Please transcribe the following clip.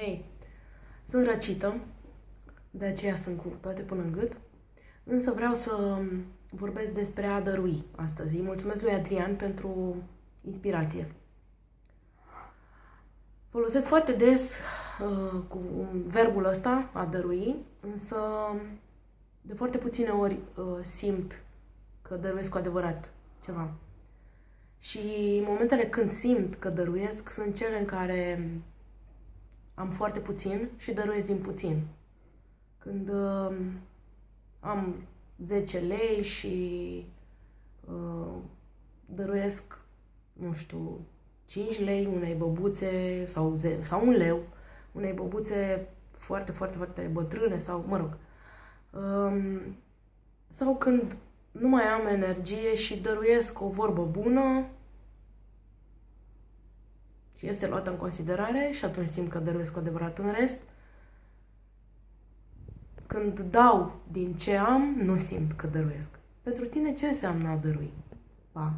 Hei, sunt răcită, de aceea sunt cu toate până în gât, însă vreau să vorbesc despre a dărui astăzi. Îi mulțumesc lui Adrian pentru inspirație. Folosesc foarte des uh, cu verbul ăsta, a dărui, însă de foarte puține ori uh, simt că dăruiesc cu adevărat ceva. Și momentele când simt că dăruiesc sunt cele în care am foarte puțin și dăruiesc din puțin. Când uh, am 10 lei și uh, dăruiesc, nu știu, 5 lei unei băbuțe sau, ze- sau un leu, unei băbuțe foarte, foarte, foarte bătrâne sau, mă rog, um, sau când nu mai am energie și dăruiesc o vorbă bună și este luată în considerare și atunci simt că dăruiesc cu adevărat în rest. Când dau din ce am, nu simt că dăruiesc. Pentru tine ce înseamnă a dărui? Pa!